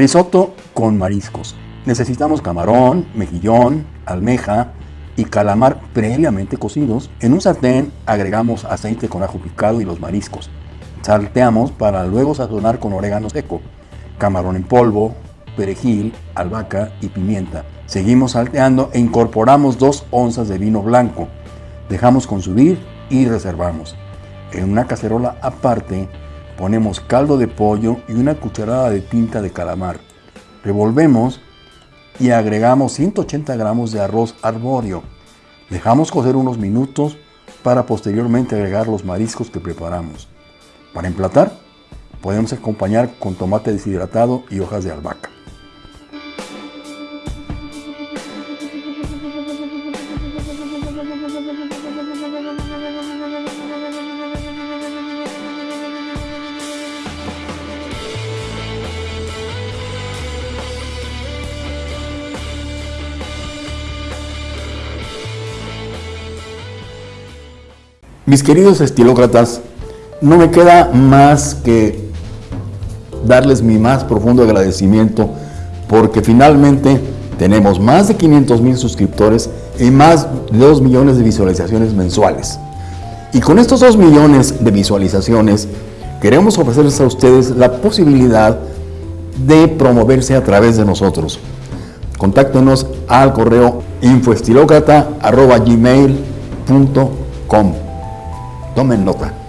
Risotto con mariscos. Necesitamos camarón, mejillón, almeja y calamar previamente cocidos. En un sartén agregamos aceite con ajo picado y los mariscos. Salteamos para luego sazonar con orégano seco, camarón en polvo, perejil, albahaca y pimienta. Seguimos salteando e incorporamos 2 onzas de vino blanco. Dejamos consumir y reservamos. En una cacerola aparte ponemos caldo de pollo y una cucharada de tinta de calamar. Revolvemos y agregamos 180 gramos de arroz arbóreo. Dejamos cocer unos minutos para posteriormente agregar los mariscos que preparamos. Para emplatar, podemos acompañar con tomate deshidratado y hojas de albahaca. Mis queridos estilócratas, no me queda más que darles mi más profundo agradecimiento porque finalmente tenemos más de 500 mil suscriptores y más de 2 millones de visualizaciones mensuales. Y con estos 2 millones de visualizaciones queremos ofrecerles a ustedes la posibilidad de promoverse a través de nosotros. Contáctenos al correo infoestilocrata.gmail.com Tomen nota.